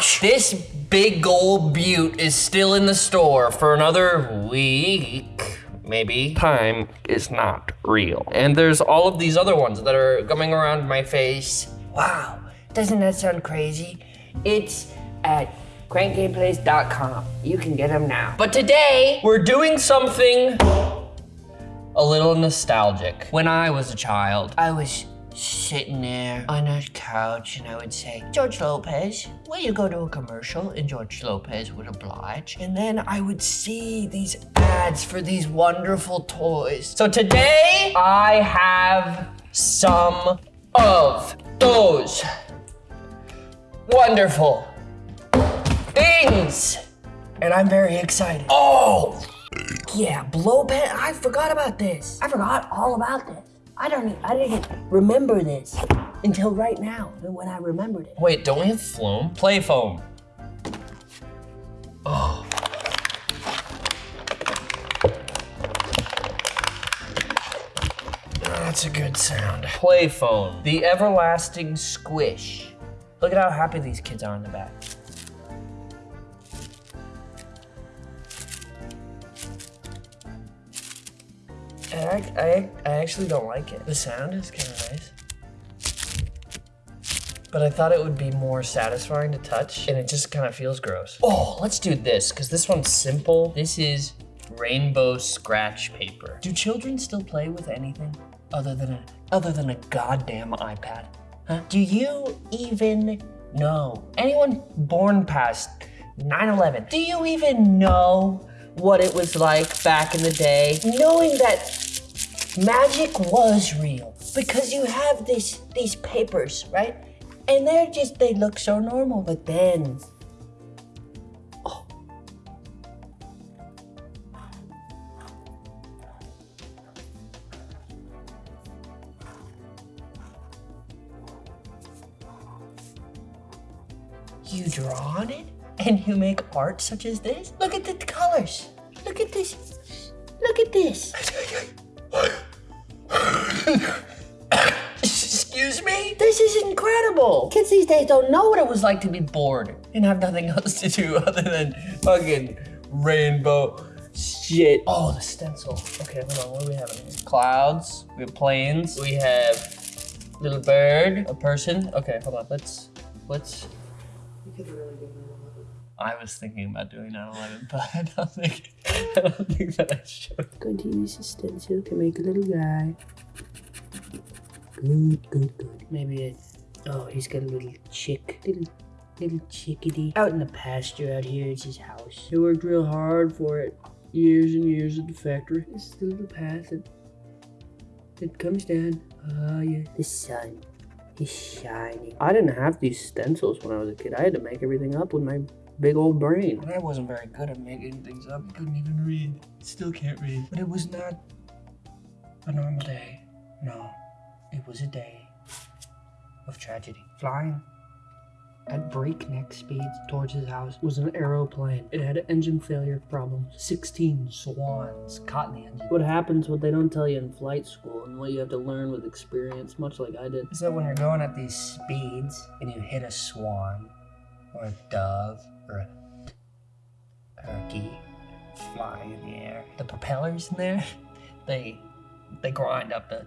Ouch! This big gold butte is still in the store for another week, maybe. Time is not real. And there's all of these other ones that are coming around my face. Wow, doesn't that sound crazy? It's at crankgameplays.com. You can get them now. But today, we're doing something a little nostalgic. When I was a child, I was sitting there on a couch and I would say, George Lopez, will you go to a commercial? And George Lopez would oblige. And then I would see these ads for these wonderful toys. So today I have some of those wonderful things. And I'm very excited. Oh, yeah, blow pen. I forgot about this. I forgot all about this. I don't. I didn't remember this until right now when I remembered it. Wait, don't we have foam? Play foam. Oh. That's a good sound. Play foam. The everlasting squish. Look at how happy these kids are in the back. I, I, I actually don't like it. The sound is kind of nice. But I thought it would be more satisfying to touch, and it just kind of feels gross. Oh, let's do this, because this one's simple. This is rainbow scratch paper. Do children still play with anything other than a, other than a goddamn iPad? Huh? Do you even know? Anyone born past 9-11, do you even know what it was like back in the day? Knowing that magic was real because you have these these papers, right? And they're just they look so normal, but then oh. You draw on it and you make art such as this? Look at the colors. Look at this. Look at this. Excuse me? This is incredible. Kids these days don't know what it was like to be bored and have nothing else to do other than fucking rainbow shit. Oh, the stencil. Okay, hold on. What do we have in here? Clouds. We have planes. We have little bird, a person. Okay, hold on. Let's let's. I was thinking about doing 9/11, but I don't think I don't think that I should. Going to use a stencil to make a little guy. Good, good, good. Maybe a. Oh, he's got a little chick. Little, little chickadee. Out in the pasture out here, it's his house. He worked real hard for it. Years and years at the factory. This is the little path that, that comes down. Oh, yeah. The sun is shining. I didn't have these stencils when I was a kid. I had to make everything up with my big old brain. I wasn't very good at making things up. I couldn't even read. Still can't read. But it was not a normal day. No, it was a day of tragedy. Flying at breakneck speeds towards his house was an aeroplane. It had engine failure problems. 16 swans caught in the engine. What happens, what they don't tell you in flight school, and what you have to learn with experience, much like I did. So when you're going at these speeds and you hit a swan or a dove or a turkey flying in the air, the propellers in there, they they grind up the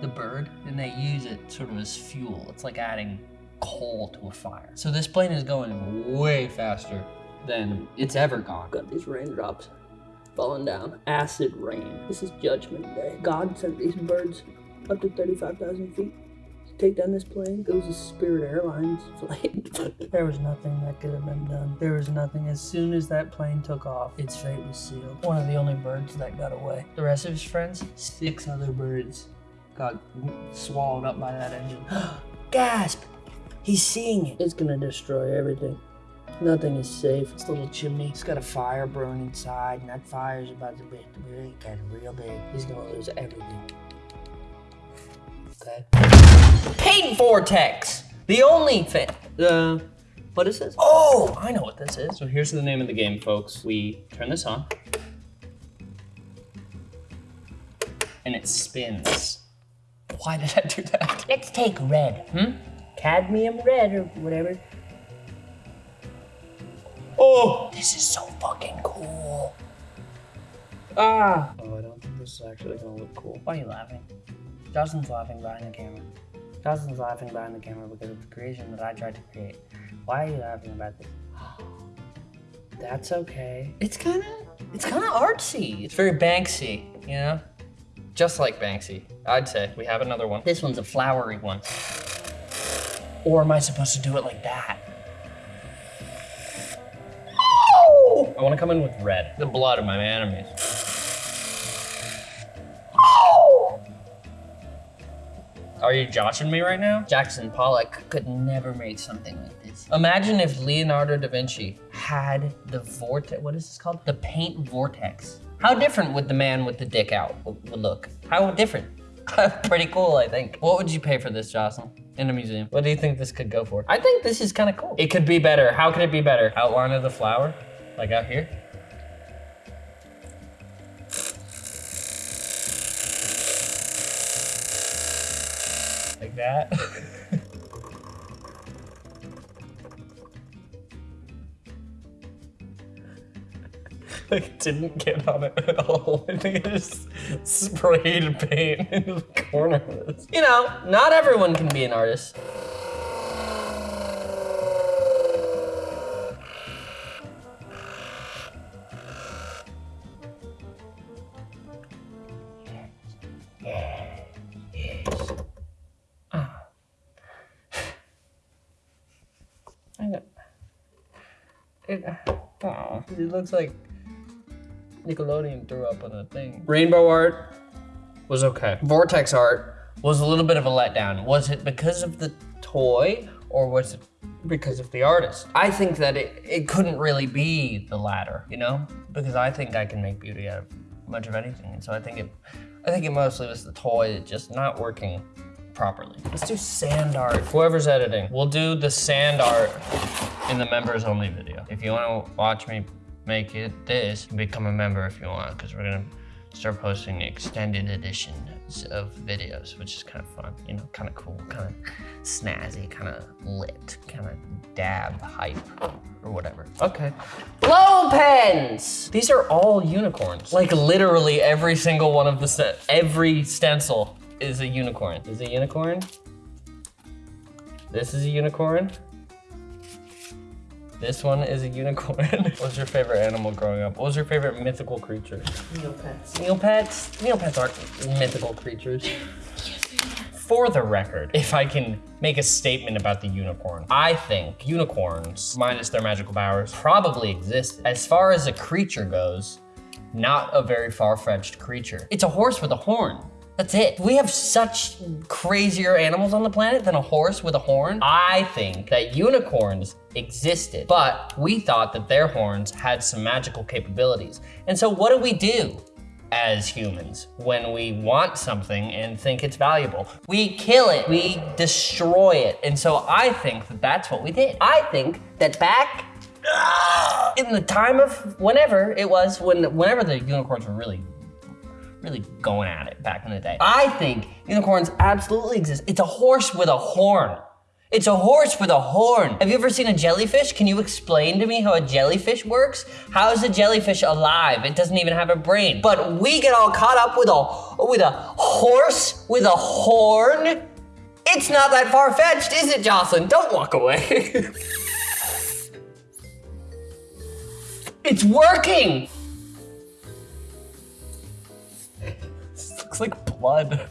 the bird and they use it sort of as fuel. It's like adding coal to a fire. So this plane is going way faster than it's ever gone. Got these raindrops falling down. Acid rain. This is Judgment Day. God sent these birds up to 35,000 feet take down this plane. It was a Spirit Airlines flight. There was nothing that could have been done. There was nothing. As soon as that plane took off, its fate was sealed. One of the only birds that got away. The rest of his friends, six other birds, got swallowed up by that engine. Gasp! He's seeing it. it's gonna destroy everything. Nothing is safe. This little chimney, it's got a fire burning inside, and that fire is about to be get real big. He's gonna lose everything. Okay. Paint vortex! The only thing. Uh, what is this? Oh, I know what this is. So here's the name of the game, folks. We turn this on, and it spins. Why did I do that? Let's take red. Hmm? Cadmium red or whatever. Oh, this is so fucking cool. Ah. Oh, I don't think this is actually gonna look cool. Why are you laughing? Justin's laughing behind the camera. Justin's laughing behind the camera because of the creation that I tried to create. Why are you laughing about this? That's okay. It's kind of, it's kind of artsy. It's very Banksy, you know? Just like Banksy, I'd say. We have another one. This one's a flowery one. Or am I supposed to do it like that? Oh! I want to come in with red. The blood of my enemies. Are you joshing me right now? Jackson Pollock could never make something like this. Imagine if Leonardo da Vinci had the vortex, what is this called? The paint vortex. How different would the man with the dick out would look? How different? Pretty cool, I think. What would you pay for this, Jocelyn? In a museum. What do you think this could go for? I think this is kind of cool. It could be better. How could it be better? Outline of the flower, like out here. Like that. like didn't get on it at all. I think it just sprayed paint into the corners. You know, not everyone can be an artist. It, oh, it looks like Nickelodeon threw up on a thing. Rainbow art was okay. Vortex art was a little bit of a letdown. Was it because of the toy or was it because of the artist? I think that it, it couldn't really be the latter, you know? Because I think I can make beauty out of much of anything. And so I think it I think it mostly was the toy just not working properly. Let's do sand art. Whoever's editing, we'll do the sand art in the members only video. If you wanna watch me make it this, become a member if you want, because we're gonna start posting extended editions of videos, which is kind of fun, you know, kind of cool, kind of snazzy, kind of lit, kind of dab hype or whatever. Okay. Blow pens! These are all unicorns. Like literally every single one of the, st every stencil is a unicorn. Is a unicorn? This is a unicorn. This one is a unicorn. what was your favorite animal growing up? What was your favorite mythical creature? Neopets. Neopets? Neopets aren't mythical creatures. For the record, if I can make a statement about the unicorn, I think unicorns, minus their magical powers, probably exist. As far as a creature goes, not a very far-fetched creature. It's a horse with a horn. That's it. We have such crazier animals on the planet than a horse with a horn. I think that unicorns existed, but we thought that their horns had some magical capabilities. And so what do we do as humans when we want something and think it's valuable? We kill it, we destroy it. And so I think that that's what we did. I think that back in the time of whenever it was, when whenever the unicorns were really really going at it back in the day. I think unicorns absolutely exist. It's a horse with a horn. It's a horse with a horn. Have you ever seen a jellyfish? Can you explain to me how a jellyfish works? How is a jellyfish alive? It doesn't even have a brain. But we get all caught up with a with a horse with a horn. It's not that far-fetched, is it, Jocelyn? Don't walk away. it's working. Looks like blood.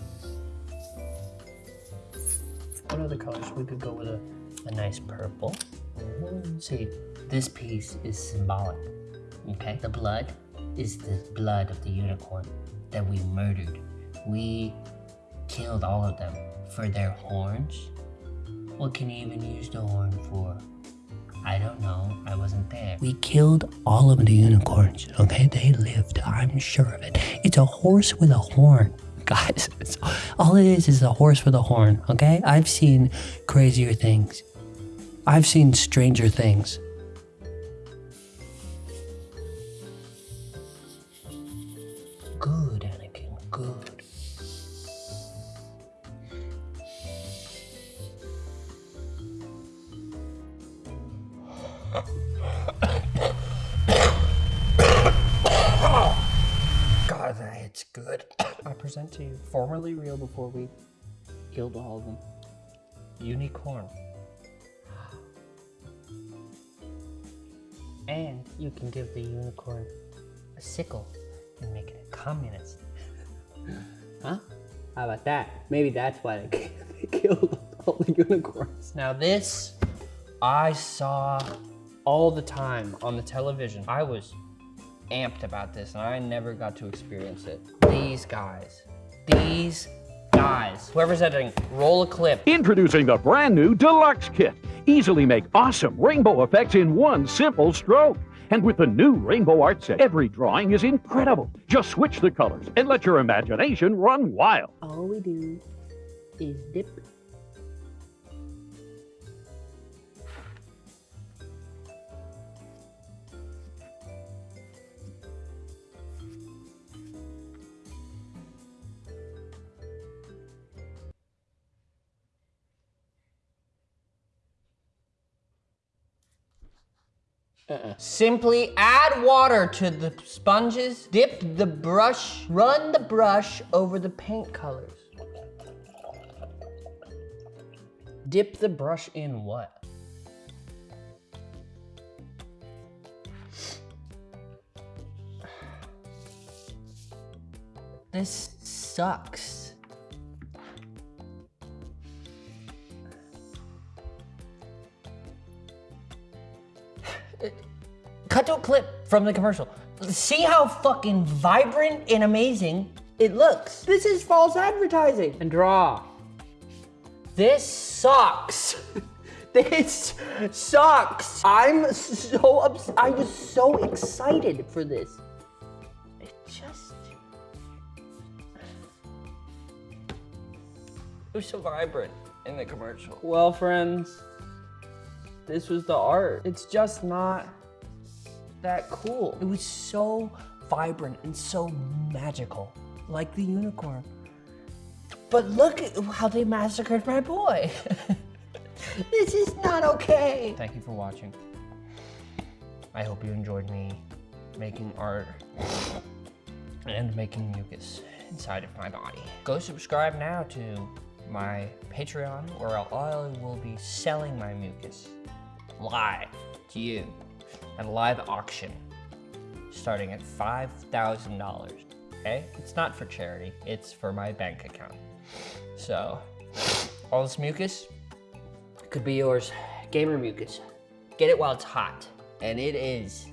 What other colors? We could go with a, a nice purple. See, this piece is symbolic, okay? The blood is the blood of the unicorn that we murdered. We killed all of them for their horns. What can you even use the horn for? I don't know. I wasn't there. We killed all of the unicorns, okay? They lived. I'm sure of it. It's a horse with a horn. Guys, all it is is a horse with a horn, okay? I've seen crazier things. I've seen stranger things. Good, to Formerly real before we killed all of them. unicorn. And you can give the unicorn a sickle and make it a communist. huh? How about that? Maybe that's why they they killed all the unicorns. Now this, I saw all the time on the television. I was amped about this and I never got to experience it. These guys, these guys. Whoever's editing, roll a clip. Introducing the brand new Deluxe Kit. Easily make awesome rainbow effects in one simple stroke. And with the new Rainbow Art Set, every drawing is incredible. Just switch the colors and let your imagination run wild. All we do is dip. Uh-uh. Simply add water to the sponges, dip the brush, run the brush over the paint colors. Dip the brush in what? This sucks. Cut to a clip from the commercial. See how fucking vibrant and amazing it looks. This is false advertising. And draw. This sucks. This sucks. I'm so ups- I was so excited for this. It just It was so vibrant in the commercial. Well, friends, this was the art. It's just not that cool. It was so vibrant and so magical, like the unicorn. But look at how they massacred my boy. this is not okay. Thank you for watching. I hope you enjoyed me making art and making mucus inside of my body. Go subscribe now to my Patreon where I will be selling my mucus live to you at a live auction starting at $5,000. Okay? It's not for charity, it's for my bank account. So, all this mucus could be yours. Gamer mucus. Get it while it's hot. And it is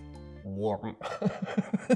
warm.